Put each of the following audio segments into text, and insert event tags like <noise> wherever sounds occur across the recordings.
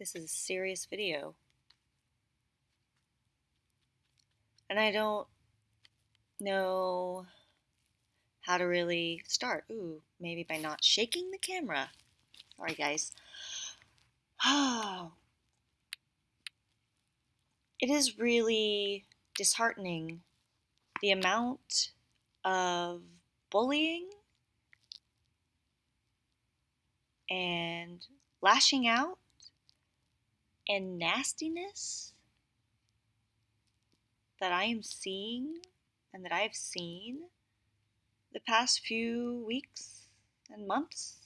This is a serious video. And I don't know how to really start. Ooh, maybe by not shaking the camera. Sorry, guys. Oh. <sighs> It is really disheartening the amount of bullying and lashing out and nastiness that I am seeing and that I have seen the past few weeks and months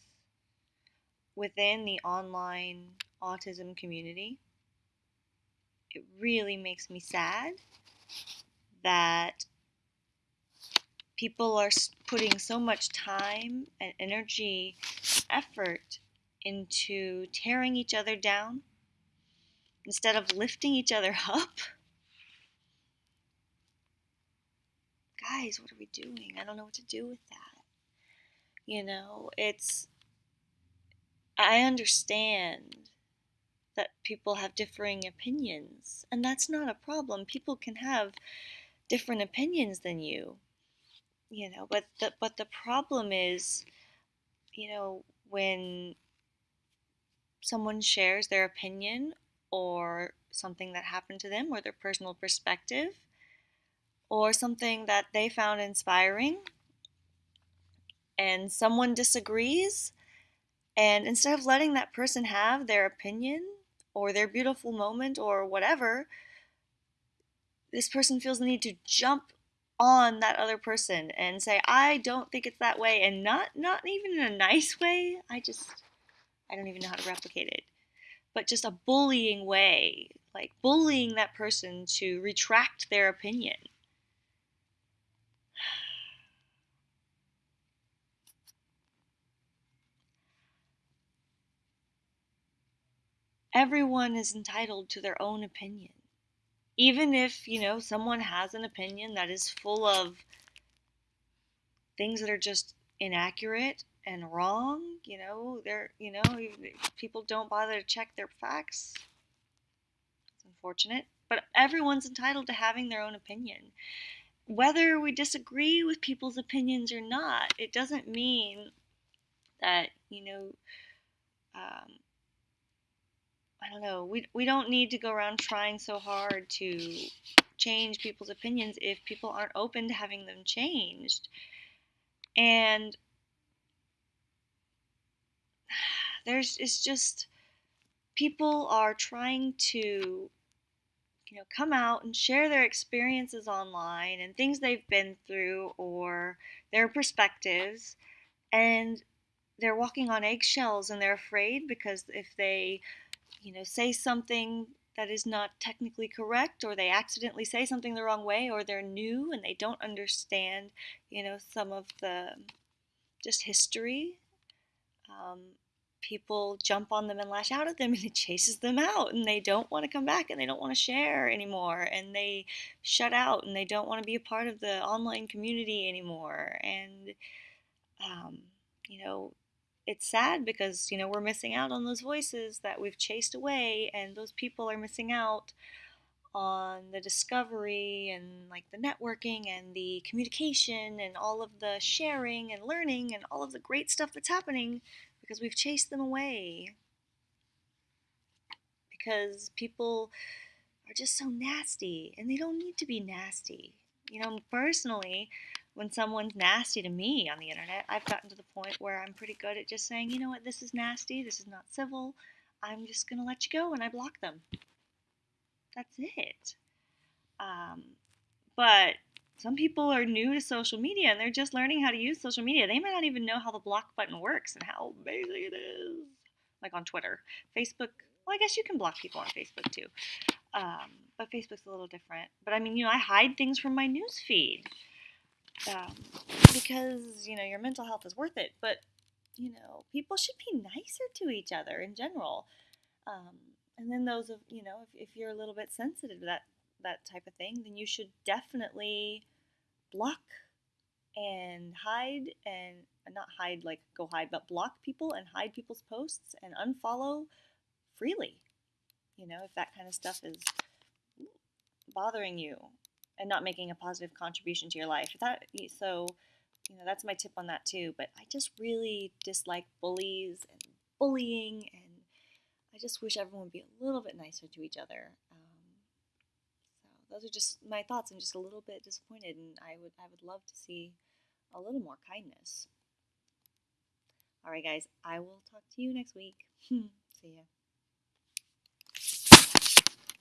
within the online autism community. It really makes me sad that people are putting so much time and energy, effort into tearing each other down instead of lifting each other <laughs> up. Guys, what are we doing? I don't know what to do with that. You know, it's. I understand that people have differing opinions, and that's not a problem. People can have different opinions than you you know but the but the problem is you know when someone shares their opinion or something that happened to them or their personal perspective or something that they found inspiring and someone disagrees and instead of letting that person have their opinion or their beautiful moment or whatever this person feels the need to jump on that other person and say I don't think it's that way and not not even in a nice way. I just I don't even know how to replicate it. But just a bullying way, like bullying that person to retract their opinion. Everyone is entitled to their own opinion even if you know someone has an opinion that is full of things that are just inaccurate and wrong you know they're you know people don't bother to check their facts it's unfortunate but everyone's entitled to having their own opinion whether we disagree with people's opinions or not it doesn't mean that you know um, I don't know. We we don't need to go around trying so hard to change people's opinions if people aren't open to having them changed. And there's it's just people are trying to you know come out and share their experiences online and things they've been through or their perspectives and they're walking on eggshells and they're afraid because if they you know, say something that is not technically correct or they accidentally say something the wrong way or they're new and they don't understand, you know, some of the just history. Um, people jump on them and lash out at them and it chases them out and they don't want to come back and they don't want to share anymore and they shut out and they don't want to be a part of the online community anymore and um, you know it's sad because you know we're missing out on those voices that we've chased away and those people are missing out on the discovery and like the networking and the communication and all of the sharing and learning and all of the great stuff that's happening because we've chased them away. Because people are just so nasty and they don't need to be nasty. You know personally when someone's nasty to me on the internet, I've gotten to the point where I'm pretty good at just saying, you know what, this is nasty, this is not civil, I'm just going to let you go, and I block them. That's it. Um, but some people are new to social media and they're just learning how to use social media. They might not even know how the block button works and how amazing it is. Like on Twitter. Facebook, well, I guess you can block people on Facebook too. Um, but Facebook's a little different. But I mean, you know, I hide things from my news feed um, because you know your mental health is worth it. But you know, people should be nicer to each other in general. Um, and then those of you know, if, if you're a little bit sensitive to that that type of thing, then you should definitely block and hide and not hide like go hide, but block people and hide people's posts and unfollow freely. you know, if that kind of stuff is bothering you and not making a positive contribution to your life. That so, you know, that's my tip on that too. But I just really dislike bullies and bullying, and I just wish everyone would be a little bit nicer to each other. Those are just my thoughts. I'm just a little bit disappointed, and I would I would love to see a little more kindness. All right, guys, I will talk to you next week. <laughs> see ya.